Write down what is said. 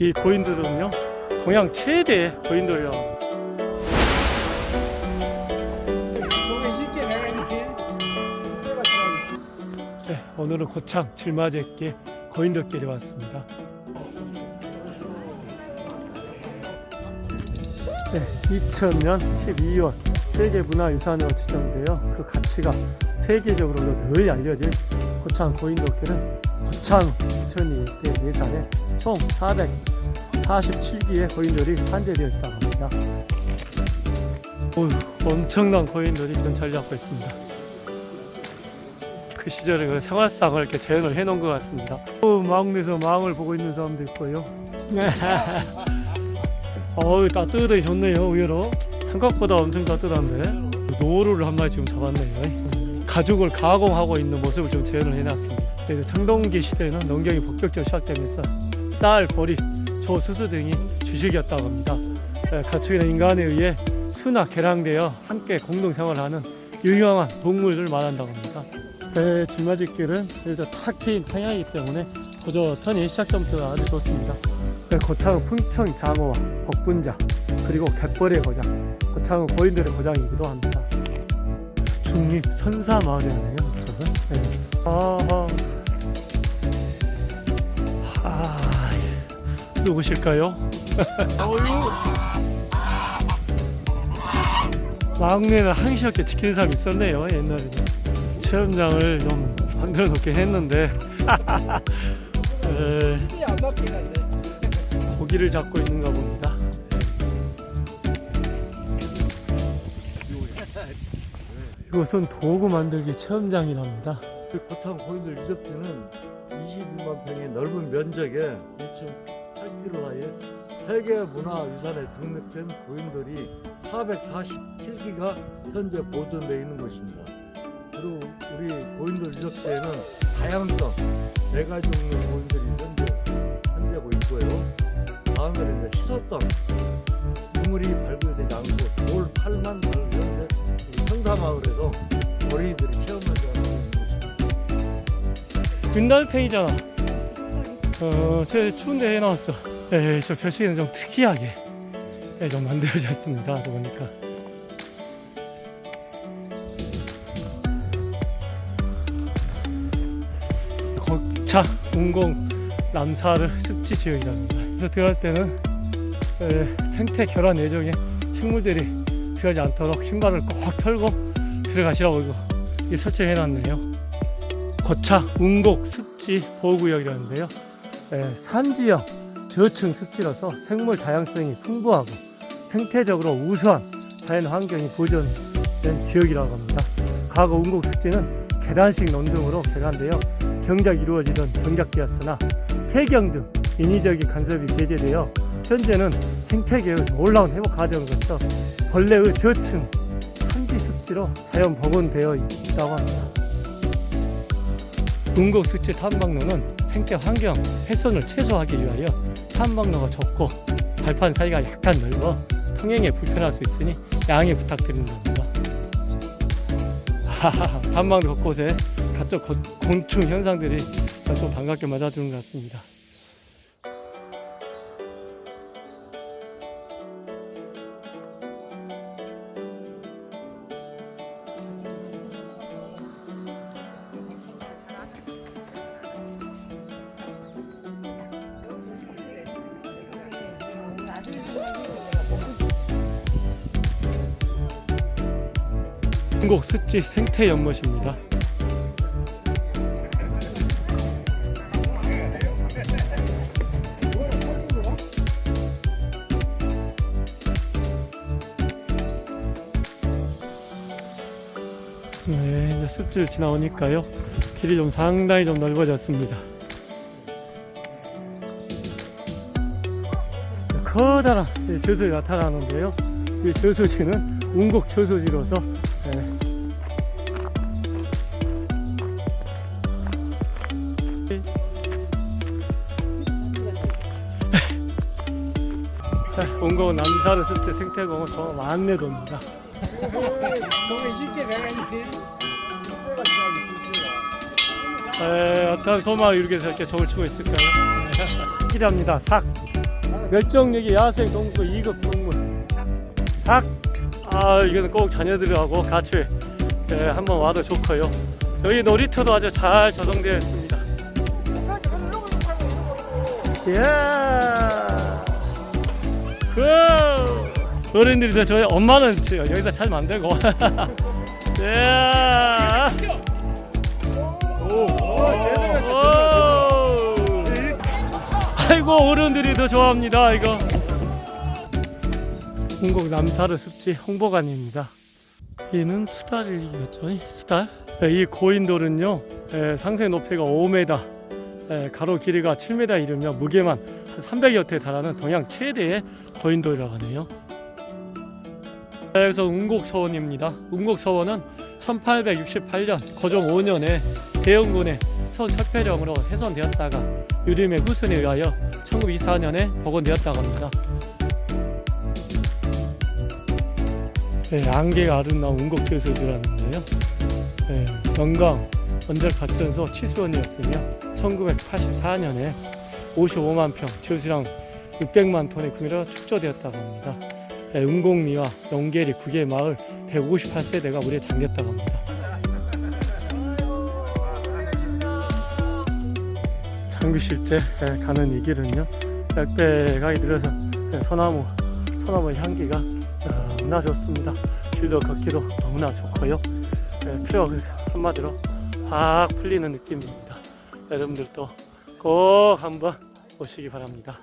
이 고인돌은요 동양 최대 합니다. 네, 오늘은 고창 질마제께 고인돌길에 왔습니다. 네, 2000년 12월 세계문화유산으로 지정되어 그 가치가 세계적으로도 늘 알려진 고창 고인돌길은 고창 부처님 예산에 총 447기의 고인돌이 산재되어 있다고 합니다. 엄청난 전차를 잡고 있습니다. 그 시절에 그 생활상을 이렇게 재현을 해놓은 것 같습니다. 어, 마을에서 마을 보고 있는 사람도 있고요. 어우 따뜻하게 좋네요 의외로 생각보다 엄청 따뜻한데 노루를 한 마리 지금 잡았네요 가죽을 가공하고 있는 모습을 좀 재현을 해놨습니다. 그래서 청동기 시대에는 농경이 본격적으로 시작되면서 쌀, 보리, 조, 수수 등이 주식이었다고 합니다. 에, 가축이나 인간에 의해 수나 개량되어 함께 공동생활하는 유용한 동물을 말한다고 합니다. 에, 질맞이길은 그래도 탁 트인 평야이기 때문에 고조턴이 시작점부터 아주 좋습니다. 네, 고창은 풍청 장어와 복분자 그리고 갯벌의 고장 고창은 고인들의 고장이기도 합니다 중립 선사 마을이네요 이쪽은 네. 아하 아, 예. 누구실까요? 막내는 항시없게 지키는 사람이 있었네요 옛날에는 체험장을 좀 만들어 놓게 했는데 에, 고기를 잡고 있는가 봅니다. 이곳은 도구 만들기 체험장이랍니다. 그 고창 고인돌 유적지는 22만 평의 넓은 면적에 1.8km에 세계 문화유산에 등록된 고인돌이 447기가 현재 보존되어 있는 것입니다. 그리고 우리 고인돌 유적지에는 다양성 네 가지 종류의 고인돌이 현재 현재고 있고요. 다음에는 희소성 유물이 발굴되지 않고 돌 마을에서 어린이들이 체험하지 곳입니다. 윤달팽이잖아. 어, 제 추운데 해놨어. 에, 저 표시는 좀 특이하게 예, 좀 만들어졌습니다. 저 보니까. 거차 운공 남사를 습지 지역이랍니다. 그래서 들어갈 때는 에, 생태 결합 예정에 식물들이 들어가지 않도록 신발을 꼭 털고 들어가시라고 이거 이 설치해 놨네요. 고차 운곡 습지 보호구역이라는데요. 에, 산지형 저층 습지라서 생물 다양성이 풍부하고 생태적으로 우수한 자연 환경이 보존된 지역이라고 합니다. 과거 운곡 습지는 계단식 논등으로 개간되어 경작이 이루어지던 경작지였으나 폐경 등 인위적인 간섭이 배제되어 현재는 생태계의 놀라운 회복 거쳐 벌레의 저층 산지 습지로 자연 복원되어 있다고 합니다. 운곡 습지 탐방로는 생태 환경 훼손을 최소화하기 위하여 탐방로가 좁고 발판 사이가 약간 넓어 통행에 불편할 수 있으니 양해 부탁드린답니다. 하하하, 탐방로 곳곳에 각종 곤- 곤충 현상들이 좀 반갑게 맞아주는 것 같습니다. 중국 습지 생태 연못입니다. 네, 이제 습지를 지나오니까요. 길이 좀 상당히 좀 넓어졌습니다. 커다란 이 저수지 나타나는데요. 이 저수지는 운곡 저수지로서 자, 운곡 남사르 습지 생태공원 저 안내도입니다. 에, 어떤 소마 이렇게 이렇게 저을 치고 있을까요? 삭이랍니다. 삭. 멸종위기 야생 동물 2급 동물 삭. 아 이거는 꼭 자녀들하고 같이 예, 한번 와도 좋고요. 여기 놀이터도 아주 잘 조성되어 있습니다. 야. 그 어른들이 더 좋아요. 엄마는 저- 여기다 잘 만들고. 이야. 오. 아이고 어른들이 더 좋아합니다 이거. 홍곡 남사르 습지 홍보관입니다. 얘는 수달이겠죠? 이 수달? 네, 이 고인돌은요 에, 상세 높이가 5m, 에, 가로 길이가 7m 이르며 무게만 한 300여 대 달하는 동양 최대의 고인돌이라고 하네요. 네, 여기서 운곡서원입니다. 운곡서원은 1868년 고종 5년에 대영군의 서원 철폐령으로 훼손되었다가 유림의 후손에 의하여 1924년에 복원되었다고 합니다. 네, 안개가 아름다운 운곡교수들하는데요. 네, 영광 원자력발전소 치수원이었으며 1984년에 55만 평, 지수량 600만 톤의 구매로 축조되었다고 합니다. 네, 운곡리와 용계리 9개 마을 158세대가 물에 잠겼다고 합니다. 장비실 때 예, 가는 이 길은요 백배가이 들어서 예, 소나무 소나무 향기가 너무나 좋습니다 길도 걷기도 너무나 좋고요 예, 표 한마디로 확 풀리는 느낌입니다. 여러분들도 꼭 한번 오시기 바랍니다